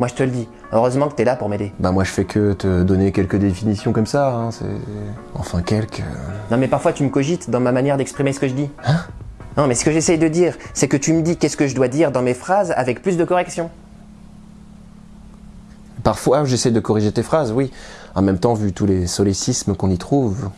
Moi je te le dis, heureusement que t'es là pour m'aider. Bah moi je fais que te donner quelques définitions comme ça, hein, c'est... Enfin quelques... Euh. Non mais parfois tu me cogites dans ma manière d'exprimer ce que je dis. Hein? Non mais ce que j'essaye de dire, c'est que tu me dis qu'est-ce que je dois dire dans mes phrases avec plus de correction. Parfois j'essaie de corriger tes phrases, oui. En même temps, vu tous les solécismes qu'on y trouve,